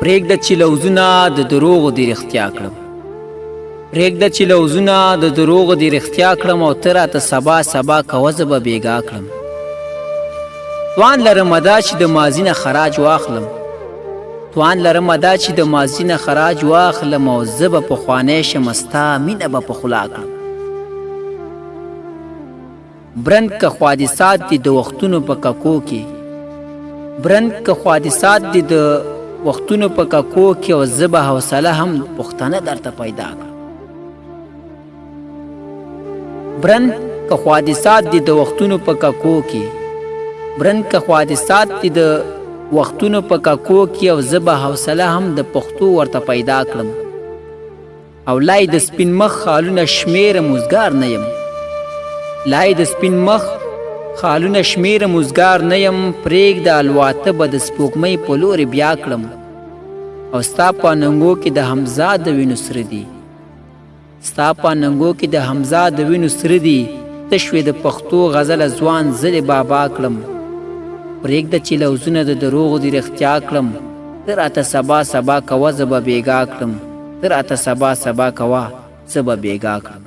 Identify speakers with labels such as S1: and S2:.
S1: پرېږده چې لوزونه د دروغو دې رښتیا کړم پرېږده چې لوزونه د دروغو دې رښتیا کړم او ته راته سبا سبا کوه زه به بېګا کړم توان لرم دا چې د ماضي نه خراج واخلم توان لرم دا چې د ماضي نه خراج واخلم او زه به پخوانی شم ستا مینه به په خولا کړم برند که خوادسات دي د وختونو په ککو کې برند که خوادسات دي د وختونو په ککو کې او زه به حوصله هم پښتنه درته پیدا کړم برند که خوادسات دي د وختونو په ککو کې برند که خوادسات دي د وختونو په ککو کې او زه به حوصله هم د پښتو ورته پیدا کړم او لا یې د سپین مخ خالونه شمیرم اوزګار نه یم لا یې د سپین مخ خالونه شمیرم اوزګار نه یم پرېږده الواته به د سپوږمۍ په لورې بیا کړم او ستا په ننګو کې د حمزه د وینو سره دي ستا په ننګو کې د حمزه د وینو سره دي تشوې د پښتو غزل ځوان زلې بابا کړم پرېږده چې لوزونه د دروغو دي رښتیا کړم ته راته سبا سبا کوه زه به بېګا کړم ته راته سبا سبا کوه زه به بېګا کړم.